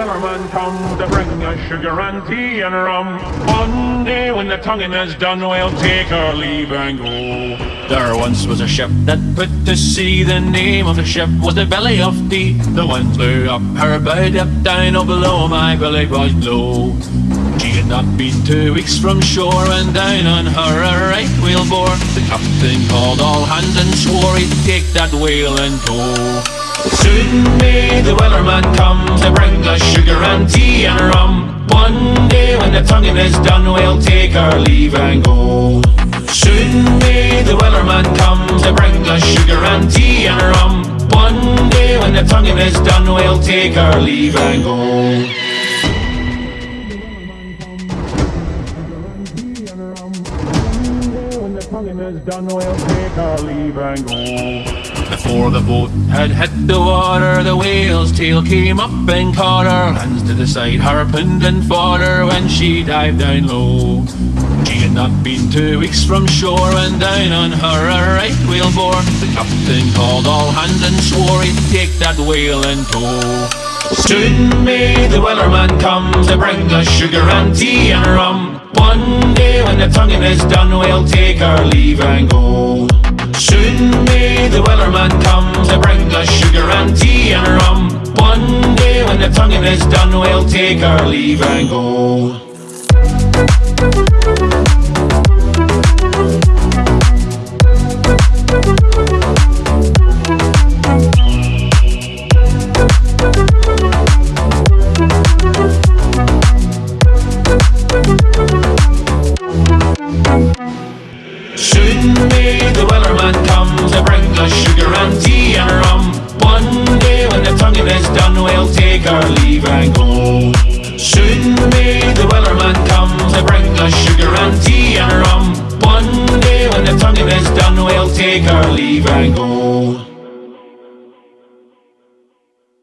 Wellerman come to bring us sugar and tea and rum. One day when the tonguing is done, we'll take our leave and go. There once was a ship that put to sea. The name of the ship was the Billy of Tea. The wind blew up her bow, up down, oh below my belly was low. She had not been two weeks from shore when down on her a right whale bore. The captain called all hands and swore he'd take that whale in tow. Soon may the wellerman come to bring us sugar and tea and rum. One day when the tonguing is done, we'll take our leave and go. Soon may the wellerman come to bring us sugar and tea and rum. One day when the tonguing is done, we'll take our leave and go. Tonguing is done, we'll take our leave and go. Before the boat had hit the water, the whale's tail came up and caught her. Hands to the side, harpooned and fought her when she dived down low. She had not been two weeks from shore when down on her a right whale bore. The captain called all hands and swore he'd take that whale in tow. Soon may the wellerman come to bring us sugar and tea and rum. One day when the tonguing is done, we'll take our leave and go. Soon may the wellerman come to bring us sugar and tea and rum. One day when the tonguing is done, we'll take our leave and go. Soon may the wellerman come to bring us sugar and tea and rum. One day when the tonguing is done, we'll take our leave and go. Soon may the wellerman come to bring us sugar and tea and rum. One day when the tonguing is done, we'll take our leave and go.